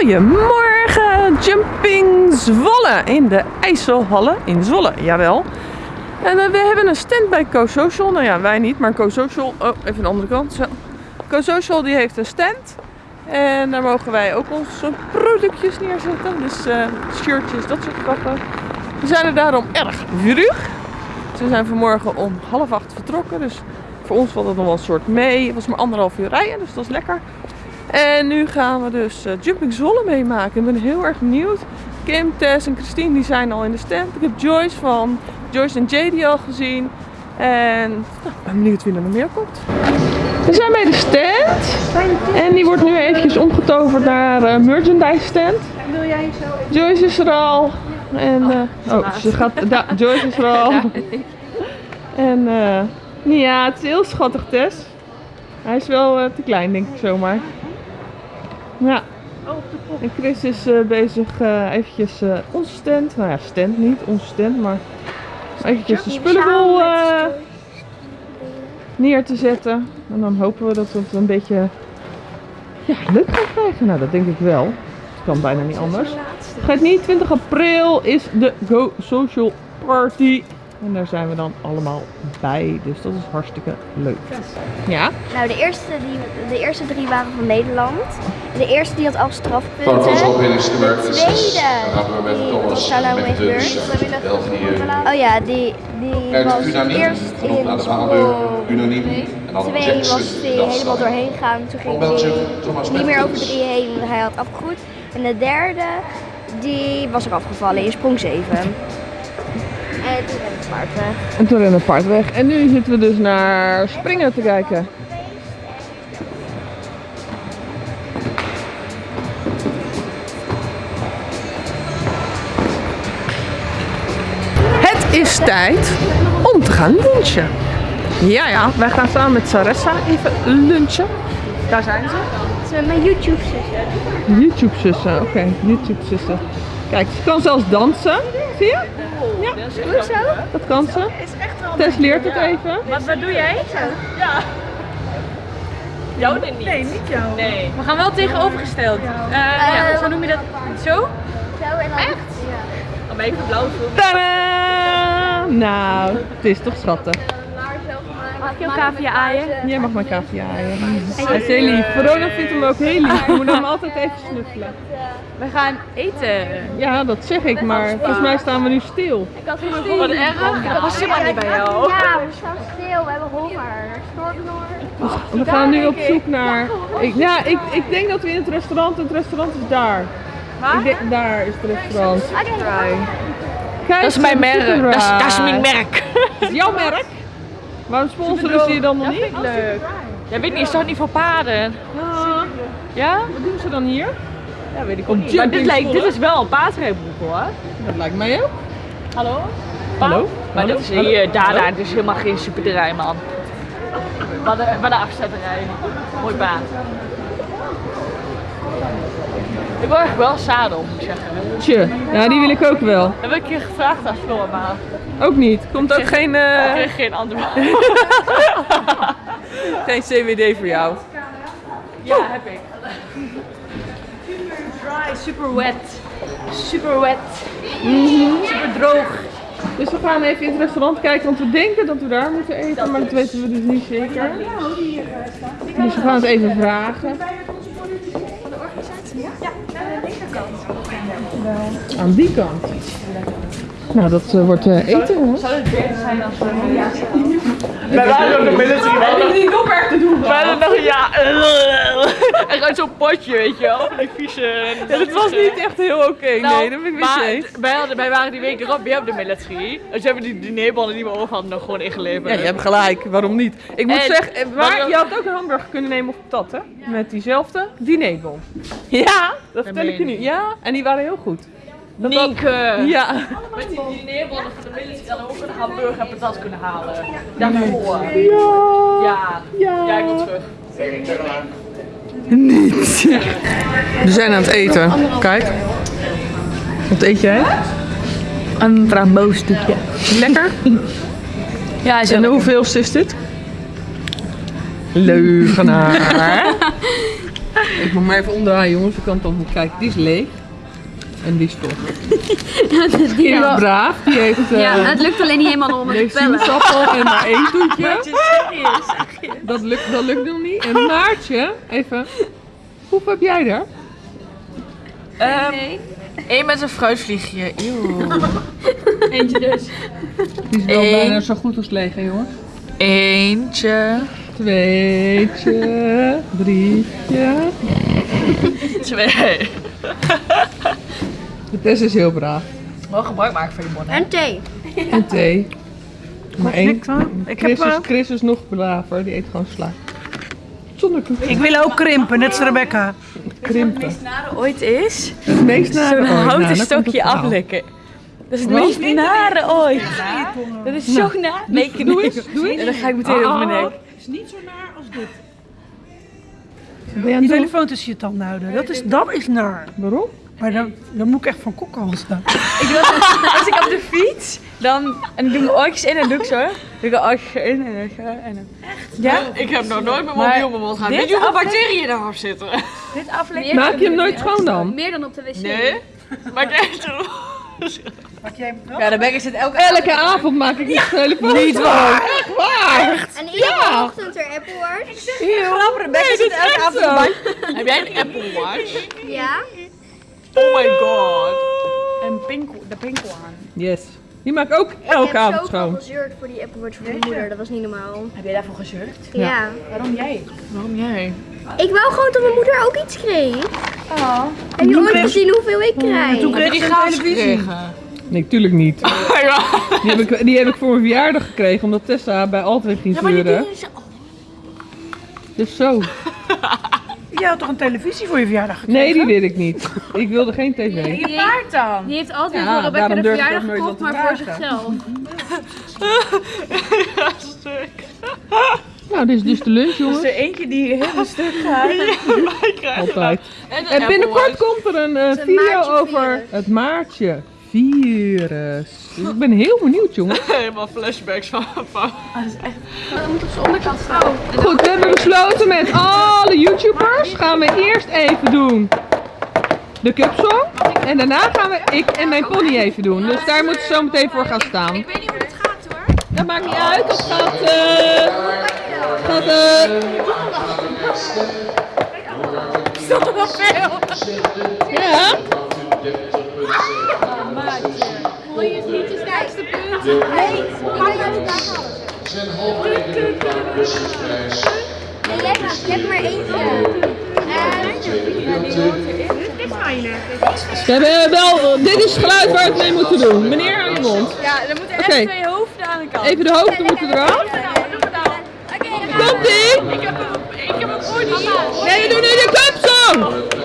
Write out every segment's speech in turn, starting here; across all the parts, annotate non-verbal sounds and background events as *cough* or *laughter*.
Goedemorgen, Jumping Zwolle in de IJsselhallen in Zwolle, jawel. En eh, we hebben een stand bij CoSocial. Nou ja, wij niet, maar CoSocial, oh even de andere kant. CoSocial die heeft een stand. En daar mogen wij ook onze productjes neerzetten. Dus eh, shirtjes, dat soort grappen. We zijn er daarom erg. Dus we zijn vanmorgen om half acht vertrokken. Dus voor ons valt het nog wel een soort mee. Het was maar anderhalf uur rijden, dus dat is lekker. En nu gaan we dus eh, Jumping Zwolle meemaken. Ik ben heel erg benieuwd. Kim, Tess en Christine die zijn al in de stand. Ik heb Joyce van Joyce en JD al gezien. En nou, ben benieuwd wie er nog meer komt. We zijn bij de stand. En die wordt nu eventjes omgetoverd naar uh, merchandise stand. Wil jij zo? Joyce is er al. En, eh, oh, ze gaat, Joyce is er al. En ja, het is heel schattig Tess. Hij is wel te klein denk ik zomaar. Ja. En Chris is uh, bezig uh, eventjes uh, onze stand, nou ja stand niet, onze stand, maar eventjes de spullenbol neer te zetten. En dan hopen we dat we het een beetje ja, leuk gaan krijgen. Nou, dat denk ik wel. Het kan bijna niet anders. Vergeet niet, 20 april is de Go Social Party. En daar zijn we dan allemaal bij. Dus dat is hartstikke leuk. Ja? Nou, de eerste, die, de eerste drie waren van Nederland. De eerste die had al strafpunten. Foto's op in is nummer De 6. tweede, Dan gaan we met die- Thomas zou nou met mee gebeuren? Oh ja, die, die Uit was Unaniem, eerst in de sprong Unaniem. En dan twee Jackson, was is helemaal doorheen gegaan. Toen ging Van hij niet meer over drie heen, want hij had afgegroeid. En de derde, die was er afgevallen in sprong 7. En toen ben ik paard weg. En toen rende het paard weg. En nu zitten we dus naar springen te kijken. Het is tijd om te gaan lunchen. Ja, ja, wij gaan samen met Saressa even lunchen. Daar zijn ze. Het is mijn YouTube zussen. YouTube-zussen, oké, YouTube-zussen. Kijk, ze kan zelfs dansen. Zie je? Zo? dat kan ze. Tess leert het even. Wat, wat doe jij? Ja. Jou niet? Nee, niet jou. Nee. We gaan wel tegenovergesteld. Eh ja, zo noem je dat. Zo? Zo en dan... Echt? Ja. Dan ben ik de blauwe film. Tadaa! Nou, het is toch schattig. Ik jouw cavia aaien? Jij mag mijn cavia aaien. Hij is heel lief. Verona vindt hem ook heel lief. Je moet hem altijd even snuffelen. We gaan eten. Ja, dat zeg ik, maar volgens mij staan we nu stil. Ik had gezien. Wat erg. Dat was helemaal niet bij jou. Ja, we staan stil. We hebben honger. We gaan nu op zoek naar... Ik, ja, ik, ik denk dat we in het restaurant... Het restaurant is daar. Ik denk, daar is het restaurant. Oké. Kijk, Dat is mijn merk. Dat is, dat is mijn merk. Dat is jouw merk? Waarom sponsoren ze je dan nog niet? Leuk. Jij weet niet, is toch niet voor paarden? Ah, Ja? wat doen ze dan hier? Ja, weet ik ook niet. Maar dit, lijkt, dit is wel een paardrijbroek hoor. Dat lijkt mij ook. Hallo? Hallo? Maar Hallo? dit is hier, daar, Hallo? daar, het is helemaal geen superterrein man. Wat de, wat de afzetterij. Mooi paard. Ik word echt wel zadel, moet ik zeggen. Tje, ja die wil ik ook wel. Heb ik een keer gevraagd aan Floor, maar Ook niet. Komt ook geen, eh, ik kreeg geen antwoord. *laughs* geen CWD voor jou. Ja, heb ik. Dry, super wet. Super wet. Super droog. Dus we gaan even in het restaurant kijken, want we denken dat we daar moeten eten, maar dat weten we dus niet zeker. Dus we gaan het even vragen. Aan die kant. Nou, dat eh, wordt eh, eten hoor. Zou het beter zijn als we... Wij waren ook de military. Wij hadden niet nog erg te doen. wij hadden nog, ja... En gewoon zo'n potje, weet je wel. Die vieze... Het was niet echt heel oké, nee, dat ben ik maar mee wij, hadden, wij waren die week erop weer op de military. Dus hebben die dinerbonnen die we over hadden nog gewoon ingeleverd. Ja, je hebt gelijk. Waarom niet? Ik moet En- zeggen, eh, maar maar- je had ook een hamburger kunnen nemen op patat, hè? Met diezelfde dinerbon. Ja, dat vertel ik je nu. Ja, en die waren heel goed. Dat dat- Nienke! Ja. Met die dinerbonnen van de we ook een hamburger en patat kunnen halen. Daarvoor. Ja. Ja. Ja. Ja, ik wil terug. Niet. We zijn aan het eten. Kijk. Wat eet jij? Een framboostukje. Lekker. Ja, is En hoeveelste is dit? Leugenaar. *laughs* Ik moet maar even omdraaien jongens, ik kan het dan goed kijken. Die is leeg. En die *laughs* is vol. Die is braaf, die heeft, eh, Ja, het lukt alleen niet helemaal om die het te heeft pellen. sinaasappel en maar één toetje. Dat lukt, dat lukt nog niet. En Maartje, even. Hoeveel heb jij er? Eén met een fruitvliegje. Eeuw. *laughs* Eentje dus. Die is wel Eén. bijna zo goed als leeg hè jongens. Eentje. Tweetje, drietje. *laughs* Twee. De Tess is heel braaf. Wel gebruik maken van je bon, hè? En thee. En thee. Maar één. Chris is, eh, Chris is nog braver, die eet gewoon sla. Zonder ik wil ook krimpen, net als Rebecca. Krimpen. nare ooit is Het meest nare zo'n ooit. Nou, houten stokje het aflikken. Dat is het Wat? meest nare ooit. Dat is zo na. Nee, ik Doe eens, *laughs* doe eens. En dan ga ik meteen over mijn nek. Het is niet zo naar als dit. Je het telefoon tussen je tanden houden, dat is, dat is naar. Waarom? Maar dan, dan moet ik echt van kokhalzen. Ik doe als ik op de fiets, dan en ik doe mijn oortjes in en doe ik zo. Doe ik een oortje in en zo. En dan... Ja? Ik heb nog nooit mijn mobiel op mijn mond gehad. dit Weet je hoeveel bacteriën daarop zitten? Dit aflevering. Maak je hem nooit schoon dan? Meer dan op de wc. Nee. Maar ik echt. Wat jij wel? Ja, Rebecca zit elke Elke avond maak ik een telefoon. Niet waar. Echt waar. En iedere ochtend er Apple Watch. Grappig, Rebecca zit elke avond. bij. Heb jij een Apple Watch? Ja. Oh my god. En pinkel, de pinkel aan. Yes. Die maak ik ook elke ik heb avond zoveel schoon. gezeurd voor die Apple Watch van mijn moeder. Dat was niet normaal. Heb jij daarvoor gezeurd? Ja. Waarom jij? Waarom jij? Ik wou gewoon dat mijn moeder ook iets kreeg. Oh. Heb je ooit gezien hoeveel ik krijg? Toen Heb kreeg die je een gratis televisie. gekregen? Nee, tuurlijk niet. Ja. Die heb ik, die heb ik voor mijn verjaardag gekregen, omdat Tessa bij Altweg ging zeuren. Dus zo. *laughs* Je had toch een televisie voor je verjaardag gekregen? Nee, die wil ik niet. Ik wilde geen tv. Die, Paard dan? die heeft altijd Ja, voor Rebecca de verjaardag gekocht, maar voor zichzelf. *laughs* Nou, dit is dus de lunch, jongens. Er eentje die heel stuk gaat. *laughs* Altijd. En, En binnenkort komt er een eh, video over het maartje virus. Dus ik ben heel benieuwd, jongens. *laughs* Helemaal flashbacks van. van. Dat moet op zijn onderkant staan. Goed, we hebben besloten met alle YouTubers gaan we eerst even doen de cupsong. En daarna gaan we ik en mijn pony even doen. Dus daar moeten ze zo meteen voor gaan staan. Ik weet niet hoe het gaat hoor. Dat maakt niet uit, dat gaat... eh gaat eh Dat is wel veel. ja. *laughs* Wil je het niet de sterkste punt? Nee, ik weet het daar halen. Zijn halverwege de Busseprijs. Nee, jij gaat. Je hebt maar eentje. We hebben wel, dit is het geluid waar we het mee moeten doen. Meneer, aan je mond. Ja, er moeten echt twee hoofden aan de kant. Even de hoofden moeten eraf. Komt ie? Ik heb een, ik heb een. Nee, we doen nu de cupsong!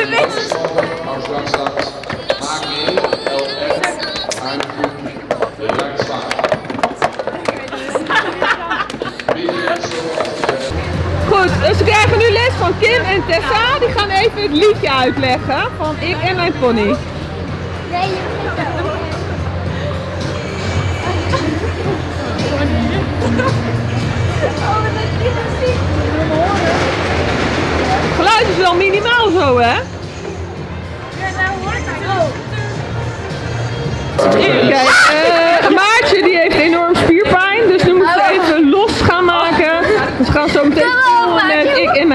Goed, dus we krijgen nu les van Kim en Tessa. Die gaan even het liedje uitleggen van ik en mijn pony. Nee,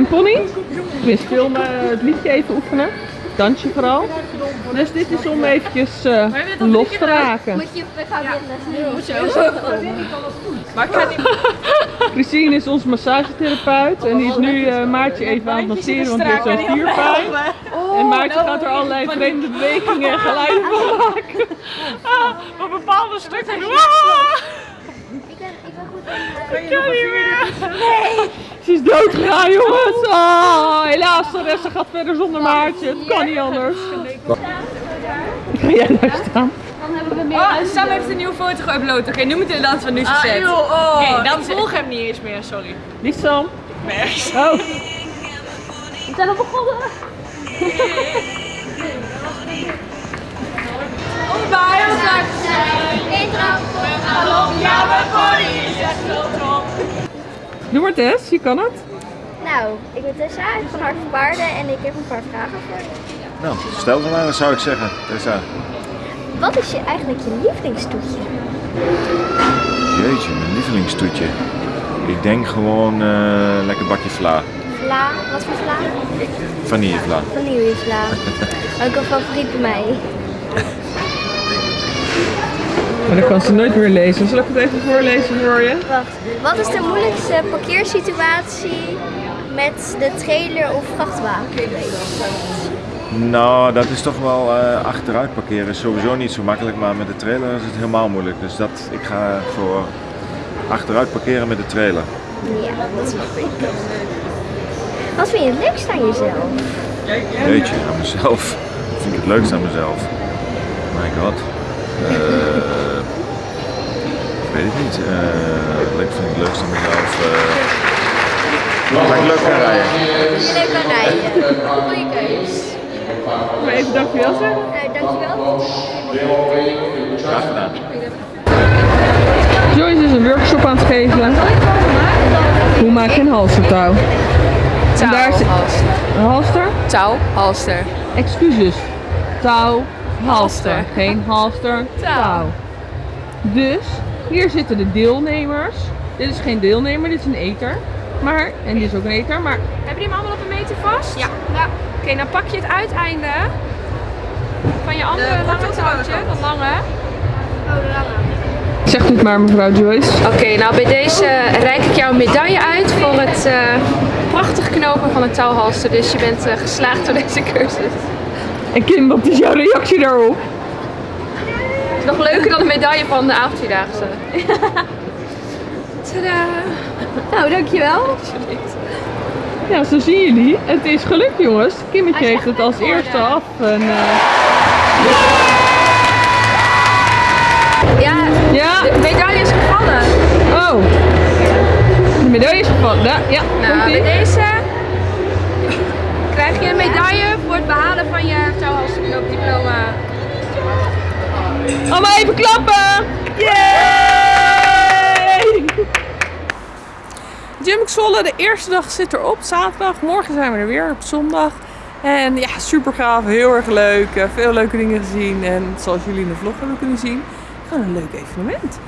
mijn pony. Dus filmen, het liedje even oefenen. Dansje vooral. Dus dit is om eventjes eh, los te raken. Moet je, we gaan weer les Maar ik ga niet. *laughs* Christine is onze massagetherapeut en die is nu eh, Maartje even aan het masseren, want die heeft zo'n spierpijn. En Maartje gaat er allerlei vreemde bewegingen en geluiden van maken. *laughs* Ah, op bepaalde stukken. Ah, Ik ben, ik ben goed in. ik kan niet meer. Ze is doodgegaan, jongens. Oh, helaas, de rest gaat verder zonder Maartje. Het kan niet anders. Ga jij daar staan? Dan hebben we meer Oh. Sam heeft een nieuwe foto geüpload. Oké, nu moeten we de dans van nu Ah, gezet. joh, oh. Oké, dan volg hem niet eens meer, sorry. Niet Sam. Nee. Oh, We zijn al begonnen. *laughs* Oh, Doe maar Tess, je kan het. Nou, ik ben Tessa van Hart van Paarden en ik heb een paar vragen voor je. Nou, stel ze maar, dat zou ik zeggen. Tessa. Wat is je eigenlijk je lievelingstoetje? Jeetje, mijn lievelingstoetje. Ik denk gewoon eh, lekker bakje vla. Vla, wat voor vla? Vanillevla. Vanillevla. *laughs* Ook een favoriet bij mij. Maar dan kan ze nooit meer lezen. Zal ik het even voorlezen voor je? Wacht, wat is de moeilijkste parkeersituatie met de trailer of vrachtwagen? Nou, dat is toch wel eh, achteruit parkeren. Is sowieso niet zo makkelijk, maar met de trailer is het helemaal moeilijk. Dus dat, ik ga voor achteruit parkeren met de trailer. Ja, dat is wel. Wat vind je het leukst aan jezelf? Jeetje, aan mezelf. Wat *laughs* vind ik het leukst aan mezelf? My god. Eh, weet het niet. Eh ik vind het leukst aan mezelf. eh, dat ik leuk kan rijden. Je leuk kan rijden. Goeie keus. Maar even dankjewel zeggen. Nou, dankjewel. Graag gedaan. Joyce is een workshop aan het geven. Hoe maak je een halstertouw? En daar is een halster? Touw, halster. Excuses. Touw, halster. Geen halster, touw. Dus, hier zitten de deelnemers. Dit is geen deelnemer, dit is een eter. Maar, en dit is ook een eter, maar Hebben die hem allemaal op een meter vast? Ja. ja. Oké, dan pak je het uiteinde van je andere lange touwtje, dat lange. zeg het maar mevrouw Joyce. Oké, nou bij deze reik ik jou een medaille uit voor het eh, prachtig knopen van het touwhalster. Dus je bent eh, geslaagd door deze cursus. En Kim, wat is jouw reactie daarop? Het is nog leuker dan de medaille van de avondvierdaagse. Tadaa! Nou, dankjewel. Ja, zo zien jullie. Het is gelukt jongens. Kimmetje heeft het als eerste af. En, eh, Ja, ja, de medaille is gevallen. oh. De medaille is gevallen. Ja, ja Nou, bij deze krijg je een medaille voor het behalen van je touwhalsterknoopdiploma. Allemaal even klappen! Yay! Zwolle, de eerste dag zit erop, zaterdag. Morgen zijn we er weer, op zondag. En ja, super gaaf, heel erg leuk. eh, Veel leuke dingen gezien. En zoals jullie in de vlog hebben kunnen zien, gewoon een leuk evenement.